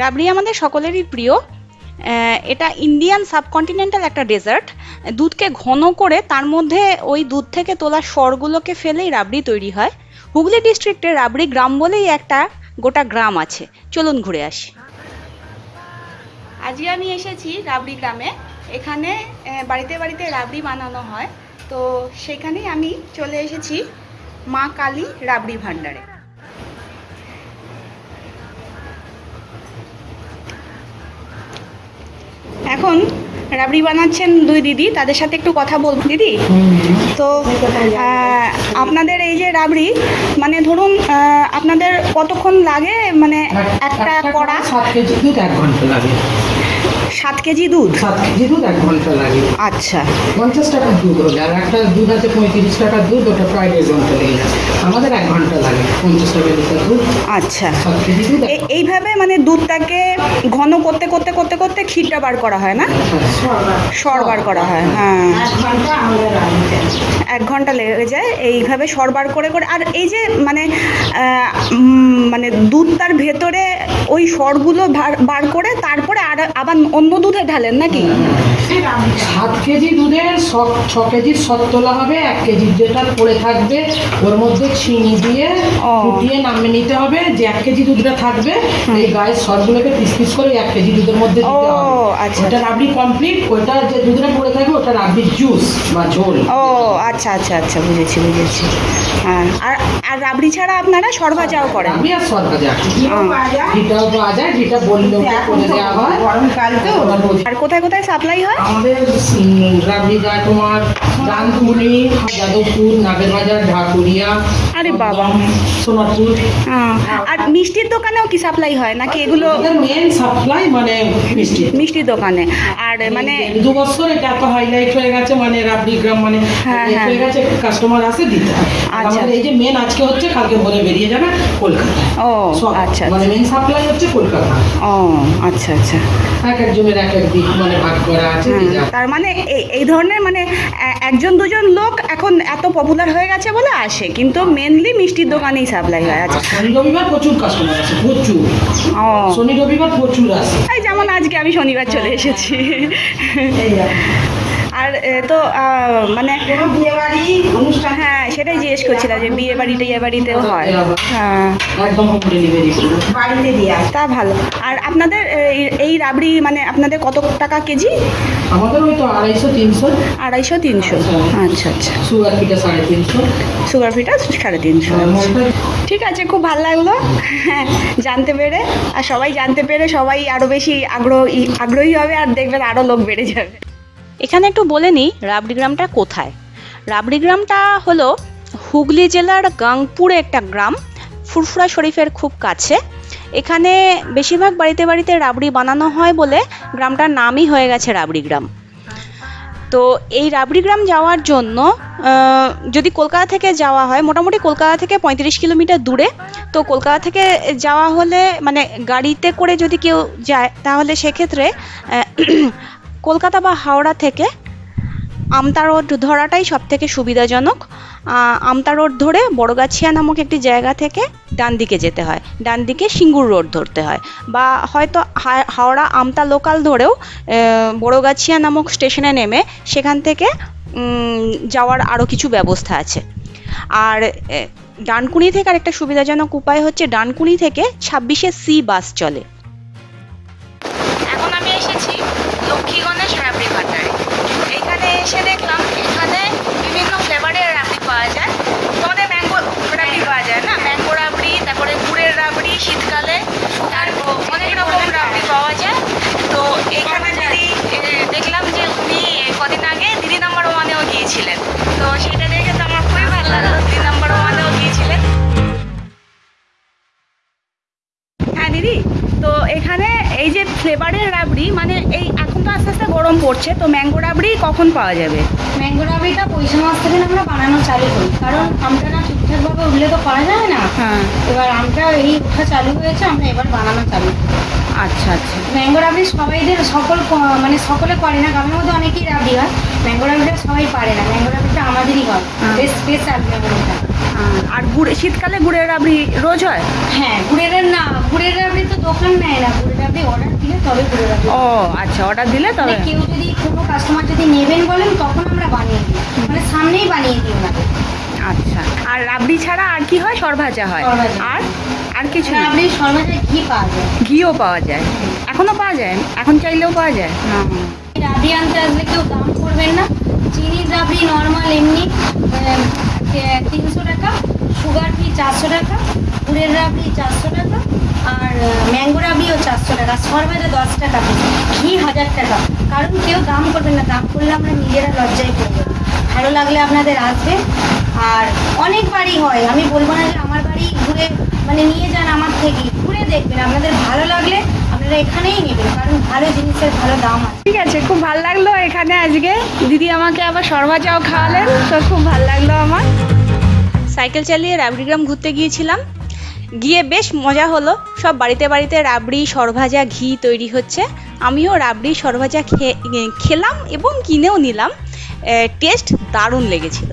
রাবড়ি আমাদের সকলেরই প্রিয়। এটা ইন্ডিয়ান সাবকন্টিনেন্টাল একটা ডেজার্ট দুধকে ঘন করে তার মধ্যে ওই দুধ থেকে তোলা স্বরগুলোকে ফেলেই রাবড়ি তৈরি হয়। হুগলি ডিস্ট্রিক্টে রাবড়ি গ্রাম বলেই একটা গোটা গ্রাম আছে। চলুন ঘুরে আসি। আজকে আমি এসেছি রাবড়ি গ্রামে। এখানে বাড়িতে বাড়িতে রাবড়ি বানানো হয়। তো সেখানেই আমি চলে এসেছি মা কালী রাবড়ি ভাণ্ডারে। এখন রাবড়ি বানাচ্ছেন দুই দিদি, তাদের সাথে একটু কথা বলব। দিদি, তো আপনাদের এই যে রাবড়ি মানে ধরুন আপনাদের কতক্ষণ লাগে? মানে একটা কড়া? সাত কেজি এক ঘণ্টা লাগে। সাত কেজি দুধ? সাত কেজি দুধ এক ঘণ্টা লাগে। আচ্ছা। পঞ্চাশ টাকার দুধ হলে। আর একটা দুধ আছে পঁয়ত্রিশ টাকার দুধ ওটা প্রায় দেড় ঘণ্টা লেগে যায় আমাদের এক ঘণ্টা লাগে পঞ্চাশ টাকা লিটার দুধ। আচ্ছা। সাত কেজি দুধ এইভাবে মানে দুধটাকে ঘন করতে করতে করতে করতে ক্ষীরটা বার করা হয় না। সর বার করা হয় হ্যাঁ। এক ঘণ্টা লেগে যায় এইভাবে সরবার করে করে। আর এই যে মানে মানে দুধটার ভেতরে ওই সরগুলো বার করে তারপরে আর আবার অন্য দুধে ঢালেন নাকি? সাত কেজি দুধের ছ- ছ কেজির সত তোলা হবে এক কেজির যেটা পড়ে থাকবে ওর মধ্যে চিনি দিয়ে ও। ফুটিয়ে নামিয়ে নিতে হবে যে এক কেজি দুধটা থাকবে এই গায়ের সরগুলোকে পিস পিস করে এক কেজি দুধের মধ্যে দিতে ও, হবে। আচ্ছা, ওটা রাবড়ি কমপ্লিট ওটা যে দুধটা পড়ে থাকবে ওটা রাবড়ির জুস বা ঝোল। ও আচ্ছা আচ্ছা আচ্ছা বুঝেছি বুঝেছি। হ্যাঁ আর আর রাবড়ি ছাড়া আপনারা সরভাজাও করেন? রাবড়ি আর সর ভাজা হুম। ঘিটাও পাওয়া যায় ঘিটা বললে করে দেওয়া হয়। গরমকাল তো। আর কোথায় কোথায় সাপ্লাই হয়? আমাদের উম, রাবড়ি যায় তোমার ডানকুনি যাদবপুর নাগেরবাজার ঢাকুরিয়া আরে বাবা। হ্যাঁ, আর মিষ্টির দোকানেও কি সাপ্লাই হয়? নাকি এগুলো মেন সাপ্লাই মানে মিষ্টি। মিষ্টির দোকানে। আর মানে দু বছর এটা এত হাইলাইট হয়ে গেছে মানে রাবড়ি গ্রাম মানে হ্যাঁ, হ্যাঁ। হয়ে। গেছে কাস্টমার আসে দিতে আচ্ছা। এই যে মেন আজকে হচ্ছে কালকে ভোরে বেরিয়ে যাবে কলকাতা ও আচ্ছা মানে মেন সাপ্লাই হচ্ছে কলকাতা। ও আচ্ছা আচ্ছা। এক একজনের এক এক দিক মানে ভাগ করা আছে যে হুম, যা- তার মানে এই- ধরনের মানে একজন দুজন লোক এখন এত পপুলার হয়ে গেছে বলে আসে। কিন্তু মেনলি মিষ্টির দোকানেই সাপ্লাই হয় আচ্ছা। শনি রবিবার প্রচুর কাস্টমার আছে প্রচুর। ও। শনি রবিবার প্রচুর আছে। এই যেমন আজকে আমি শনিবার চলে এসেছি। আর এ, তো মানে বিয়ে বাড়ি অনুষ্ঠান। হ্যাঁ সেটাই জিজ্ঞেস করছিলাম যে বিয়ে বাড়ি টিয়ে বাড়িতেও হয়। হ্যাঁ বাড়িতে তা ভালো। আর আপনাদের এই- এই রাবড়ি মানে আপনাদের কত টাকা কেজি? আমাদের ওই তো আড়াইশো তিনশো। আড়াইশো তিনশো। আচ্ছা। আচ্ছা সুগার পিঠা সাড়ে তিনশো। সুগার ফিটা সাড়ে তিনশো। ঠিক আছে খুব ভালো লাগল। হ্যাঁ জানতে পেরে। আর সবাই জানতে পেরে সবাই আরও বেশি আগ্রহী আগ্রহী হবে আর দেখবেন আরও লোক বেড়ে যাবে। এখানে একটু বলে নিই রাবড়ি গ্রামটা কোথায়? রাবড়ি গ্রামটা হলো হুগলি জেলার গাংপুরে একটা গ্রাম, ফুরফুরা শরীফের খুব কাছে। এখানে বেশিরভাগ বাড়িতে বাড়িতে রাবড়ি বানানো হয় বলে গ্রামটার নামই হয়ে গেছে রাবড়ি গ্রাম তো এই রাবড়ি গ্রাম যাওয়ার জন্য যদি কলকাতা থেকে যাওয়া হয়, মোটামুটি কলকাতা থেকে পঁয়ত্রিশ কিলোমিটার দূরে, তো কলকাতা থেকে যাওয়া হলে মানে গাড়িতে করে যদি কেউ যায়, তাহলে সেক্ষেত্রে কলকাতা বা হাওড়া থেকে আমতা রোড ধরাটাই সব থেকে সুবিধাজনক আমতা রোড ধরে বড়গাছিয়া নামক একটি জায়গা থেকে ডান দিকে যেতে হয়। ডান দিকে সিঙ্গুর রোড ধরতে হয়। বা হয়তো হাওড়া আমতা লোকাল ধরেও বড়গাছিয়া নামক স্টেশনে নেমে সেখান থেকে যাওয়ার আরও কিছু ব্যবস্থা আছে। আর ডানকুনি থেকে আরেকটা সুবিধাজনক উপায় হচ্ছে ডানকুনি থেকে ছাব্বিশে সি বাস চলে। লক্ষ্মী গণেশ রাবড়ি ভান্ডারে। এখানে এসে দেখলাম, এখানে বিভিন্ন ফ্লেভারের রাবড়ি পাওয়া যায়। তোমাদের ম্যাঙ্গো রাবড়ি পাওয়া যায় না? ম্যাঙ্গো রাবড়ি, তারপরে গুড়ের রাবড়ি, শীতকালে। তারপর অনেক রকম রাবড়ি পাওয়া যায়। তো এখানে দিদি দেখলাম যে উনি কদিন আগে দিদি নাম্বার ওয়ানেও গিয়েছিলেন। তো সেটা দেখে তো আমার খুবই ভালো লাগল, দিদি নাম্বার ওয়ানেও গিয়েছিলেন। হ্যাঁ দিদি। তো এখানে এই যে ফ্লেভারের রাবড়ি মানে এই আস্তে আস্তে গরম পড়ছে তো ম্যাঙ্গো রাবড়ি কখন পাওয়া যাবে? ম্যাঙ্গো রাবড়িটা পয়সা মাস থেকে আমরা বানানো চালু করি কারণ আমটা না ঠিকঠাকভাবে উঠলে তো করা যায় না। হ্যাঁ। এবার আমটা এই ওঠা চালু হয়েছে আমরা এবার বানানো চালু করি। আচ্ছা আচ্ছা। ম্যাঙ্গো রাবড়ি সবাইদের সকল মানে সকলে করে না গ্রামের মধ্যে অনেকেই রাবড়ি হয়। ম্যাঙ্গো রাবড়িটা সবাই পারে না ম্যাঙ্গো রাবড়িটা আমাদেরই হয় হ্যাঁ। স্পেশাল মেমোরিটা আর গুড় শীতকালে গুড়ের রাবড়ি রোজ হয়? হ্যাঁ গুড়ের না গুড়ের রাবড়ি তো দোকান নেয় না। গুড়ের রাবড়ি অর্ডার দিলে তবে গুড়ের রাবড়ি। ও আচ্ছা অর্ডার দিলে তবে? মানে কেউ যদি কোনো কাস্টমার যদি নেবেন বলেন তখন আমরা বানিয়ে দিই। মানে সামনেই বানিয়ে দিই ওনাকে আচ্ছা। আর রাবড়ি ছাড়া আর কি হয়? সরভাজা হয়। আর? আর কিছু রাবড়ি সর্বদাই ঘি পাওয়া যায়। ঘিও পাওয়া যায়। এখনও পাওয়া যায়? এখন চাইলেও পাওয়া যায়? না। রাবড়ি আনতে আসলে কেউ দাম করবেন না। চিনির রাবড়ি নর্মাল এমনি তিনশো টাকা সুগার ফ্রি চারশো টাকা গুড়ের রাবড়ি চারশো টাকা আর ম্যাঙ্গো রাবড়িও চারশো টাকা সরবাজা দশ টাকা ঘি হাজার টাকা। কারণ কেউ দাম করবেন না দাম করলে আমরা নিজেরা লজ্জায় করব ভালো লাগলে আপনাদের আসবে। আর অনেক বাড়ি হয়। আমি বলব না যে আমার বাড়ি ঘুরে মানে নিয়ে যান আমার থেকে ঘুরে দেখবেন। আপনাদের ভালো লাগলে আপনারা এখানেই নেবেন কারণ ভালো জিনিসের ভালো দাম আছে। ঠিক আছে খুব ভালো লাগল এখানে আজকে। দিদি আমাকে আবার সরভাজাও খাওয়ালেন তো খুব ভালো লাগল আমার। সাইকেল চালিয়ে রাবড়িগ্রাম ঘুরতে গিয়েছিলাম। গিয়ে বেশ মজা হলো। সব বাড়িতে বাড়িতে রাবড়ি সরভাজা ঘি তৈরি হচ্ছে। আমিও রাবড়ি সরভাজা খেলাম এবং কিনেও নিলাম। টেস্ট দারুণ লেগেছিল।